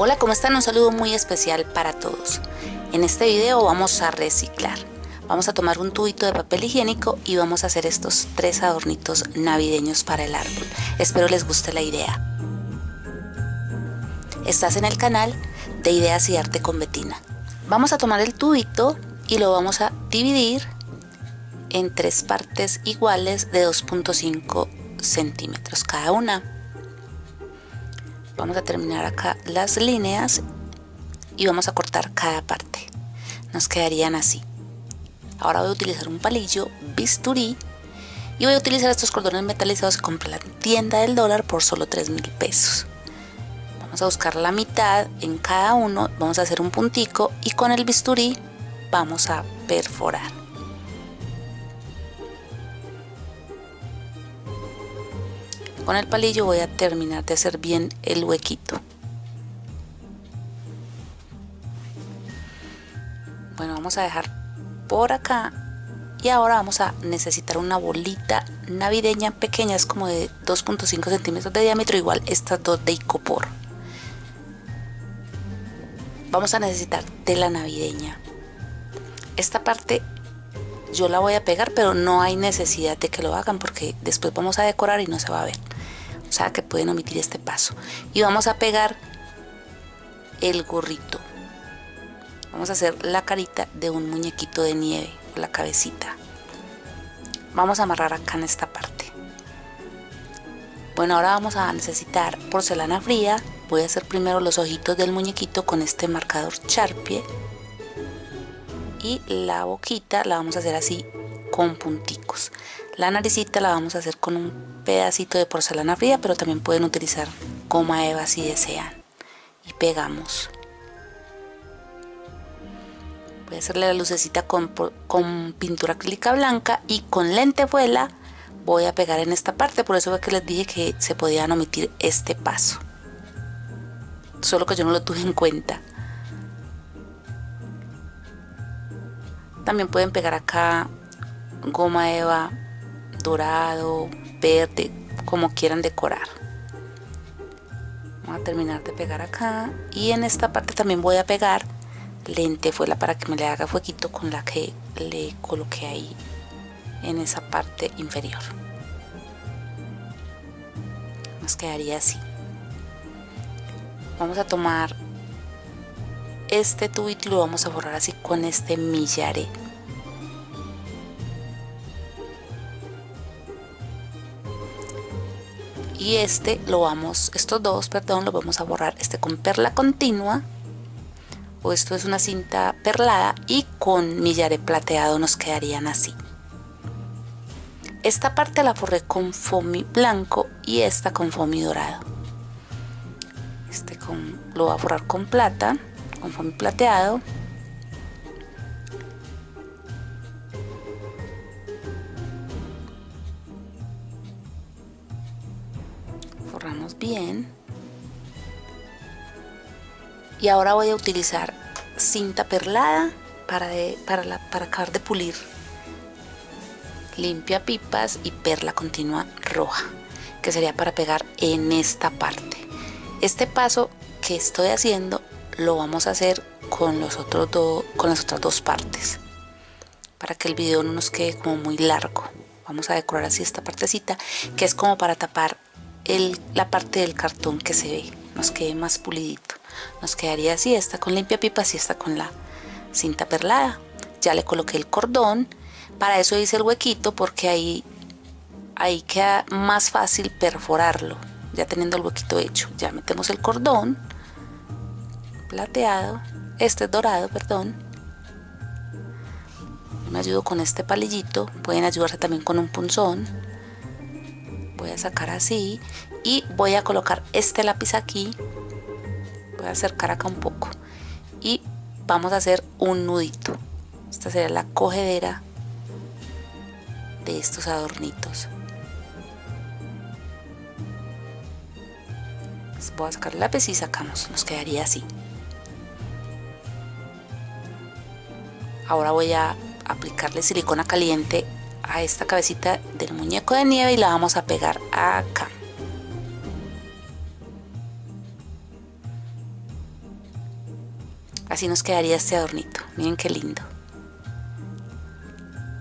Hola, ¿cómo están? Un saludo muy especial para todos. En este video vamos a reciclar. Vamos a tomar un tubito de papel higiénico y vamos a hacer estos tres adornitos navideños para el árbol. Espero les guste la idea. Estás en el canal de Ideas y Arte con Betina. Vamos a tomar el tubito y lo vamos a dividir en tres partes iguales de 2.5 centímetros cada una vamos a terminar acá las líneas y vamos a cortar cada parte. Nos quedarían así. Ahora voy a utilizar un palillo bisturí y voy a utilizar estos cordones metalizados que compré la tienda del dólar por solo 3 mil pesos. Vamos a buscar la mitad en cada uno vamos a hacer un puntico y con el bisturí vamos a perforar con el palillo voy a terminar de hacer bien el huequito. Bueno vamos a dejar por acá y ahora vamos a necesitar una bolita navideña pequeña es como de 2.5 centímetros de diámetro igual estas dos de icopor. Vamos a necesitar tela navideña. Esta parte yo la voy a pegar pero no hay necesidad de que lo hagan porque después vamos a decorar y no se va a ver que pueden omitir este paso. Y vamos a pegar el gorrito. Vamos a hacer la carita de un muñequito de nieve la cabecita. Vamos a amarrar acá en esta parte. Bueno ahora vamos a necesitar porcelana fría. Voy a hacer primero los ojitos del muñequito con este marcador charpie. Y la boquita la vamos a hacer así con punticos. La naricita la vamos a hacer con un pedacito de porcelana fría, pero también pueden utilizar goma eva si desean. Y pegamos. Voy a hacerle la lucecita con, con pintura acrílica blanca y con lentejuela voy a pegar en esta parte. Por eso fue que les dije que se podían omitir este paso. Solo que yo no lo tuve en cuenta. También pueden pegar acá goma eva dorado, verde, como quieran decorar. Voy a terminar de pegar acá y en esta parte también voy a pegar lentejuela para que me le haga fueguito con la que le coloqué ahí en esa parte inferior. Nos quedaría así. Vamos a tomar este tubito y lo vamos a borrar así con este millaré. Y este lo vamos, estos dos, perdón, lo vamos a borrar este con perla continua o esto es una cinta perlada y con millaré plateado nos quedarían así. Esta parte la forré con foamy blanco y esta con foamy dorado. Este con, lo voy a forrar con plata, con foamy plateado bien. Y ahora voy a utilizar cinta perlada para, para, la, para acabar de pulir. Limpia pipas y perla continua roja que sería para pegar en esta parte. Este paso que estoy haciendo lo vamos a hacer con los otros dos con las otras dos partes para que el video no nos quede como muy largo. Vamos a decorar así esta partecita que es como para tapar la parte del cartón que se ve nos quede más pulidito. Nos quedaría así esta con limpia pipas y esta con la cinta perlada. Ya le coloqué el cordón. Para eso hice el huequito porque ahí ahí queda más fácil perforarlo. Ya teniendo el huequito hecho ya metemos el cordón plateado este es dorado perdón. Me ayudo con este palillito pueden ayudarse también con un punzón. Voy a sacar así y voy a colocar este lápiz aquí. Voy a acercar acá un poco y vamos a hacer un nudito. Esta sería la cogedera de estos adornitos. Voy a sacar el lápiz y sacamos. Nos quedaría así. Ahora voy a aplicarle silicona caliente a esta cabecita del muñeco de nieve y la vamos a pegar acá Así nos quedaría este adornito. Miren qué lindo.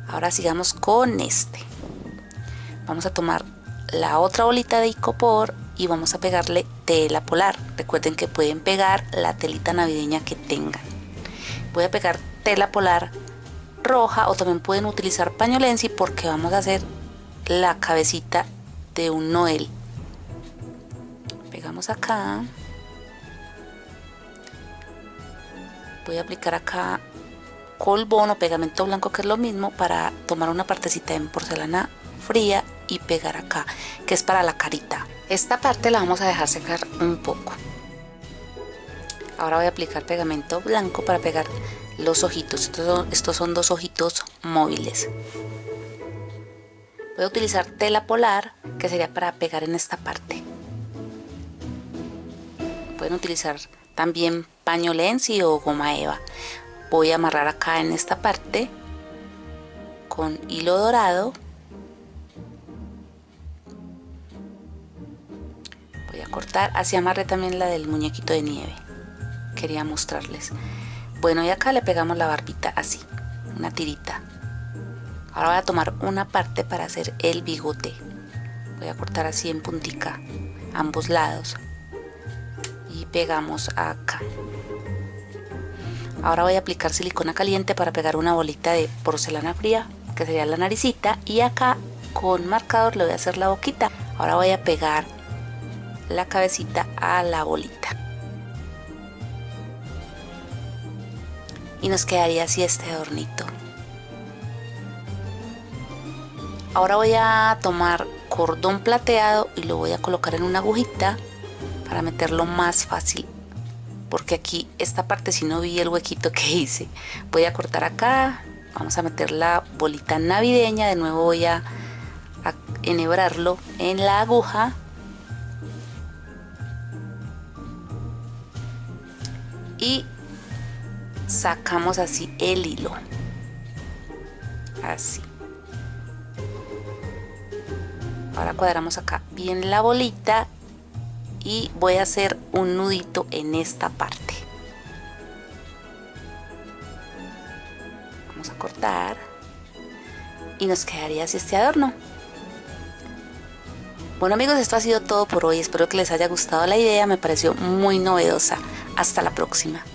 Ahora sigamos con este. Vamos a tomar la otra bolita de icopor y vamos a pegarle tela polar. Recuerden que pueden pegar la telita navideña que tengan. Voy a pegar tela polar roja o también pueden utilizar pañolensi porque vamos a hacer la cabecita de un noel. Pegamos acá. Voy a aplicar acá colbón o pegamento blanco que es lo mismo para tomar una partecita en porcelana fría y pegar acá que es para la carita. Esta parte la vamos a dejar secar un poco. Ahora voy a aplicar pegamento blanco para pegar los ojitos. Estos son, estos son dos ojitos móviles. Voy a utilizar tela polar que sería para pegar en esta parte. Pueden utilizar también paño lenzi o goma eva voy a amarrar acá en esta parte con hilo dorado. Voy a cortar. Así amarré también la del muñequito de nieve. Quería mostrarles. Bueno y acá le pegamos la barbita así una tirita. Ahora voy a tomar una parte para hacer el bigote. Voy a cortar así en puntica ambos lados. Y pegamos acá Ahora voy a aplicar silicona caliente para pegar una bolita de porcelana fría, que sería la naricita. Y acá con marcador le voy a hacer la boquita. Ahora voy a pegar la cabecita a la bolita. Y nos quedaría así este adornito. Ahora voy a tomar cordón plateado y lo voy a colocar en una agujita para meterlo más fácil porque aquí esta parte si no vi el huequito que hice voy a cortar acá vamos a meter la bolita navideña de nuevo voy a, enhebrarlo en la aguja. Y sacamos así el hilo así. Ahora cuadramos acá bien la bolita y voy a hacer un nudito en esta parte. Vamos a cortar y nos quedaría así este adorno. Bueno amigos esto ha sido todo por hoy. Espero que les haya gustado la idea. Me pareció muy novedosa. Hasta la próxima